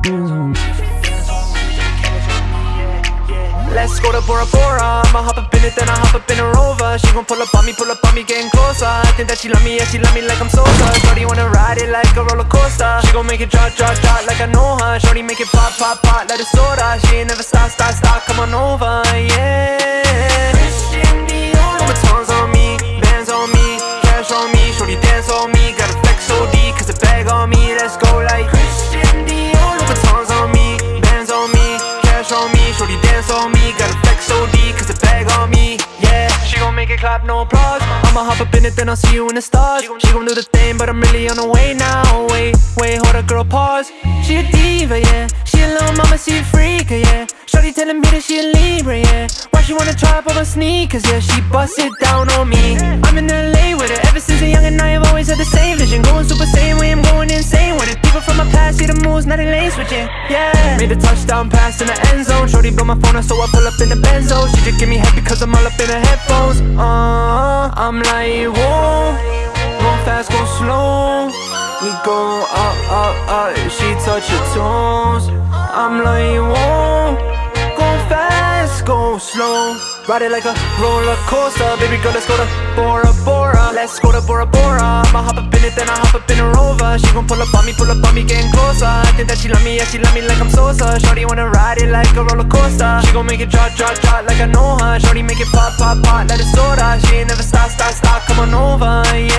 Let's go to Bora Bora. I'ma hop up in it, then I hop up in a Rover. She gon' pull up on me, pull up on me, getting closer. I think that she love me, yeah, she love me like I'm Sosa. Shorty wanna ride it like a roller coaster. She gon' make it drop, drop, drop like I know her. Shorty make it pop, pop, pop like a soda. She ain't never stop, stop, stop, come on over, yeah. Shorty dance on me, got a flex OD Cause bag on me, yeah. She gon' make it clap, no applause. I'ma hop up in it, then I'll see you in the stars. She gon' do the thing, but I'm really on the way now Wait, wait, hold up, girl, pause. She a diva, yeah. She a little mama, she a freak, yeah. Shorty telling me that she a Libra, yeah. Why she wanna try up on my sneakers, yeah. She bust it down on me. I'm in LA moves, now they switching, yeah. Made a touchdown pass in the end zone. Shorty blow my phone up, so I pull up in the Benzo. She just give me head because I'm all up in her headphones. Uh, I'm like, whoa. Go fast, go slow. We go up, up, up. She touch your toes. I'm like, whoa. Go fast, go slow. Ride it like a roller coaster. Baby girl, let's go to Bora Bora. Let's go to Bora Bora. I'ma hop up in it, then I hop up in Rover She gon' pull up on me, pull up on me, getting closer. I think that she love me, yeah, she love me like I'm Sosa. Shorty wanna ride it like a roller coaster. She gon' make it drop, drop, drop like I know her. Shorty make it pop, pop, pop like a soda. She ain't never stop, stop, stop, come on over, yeah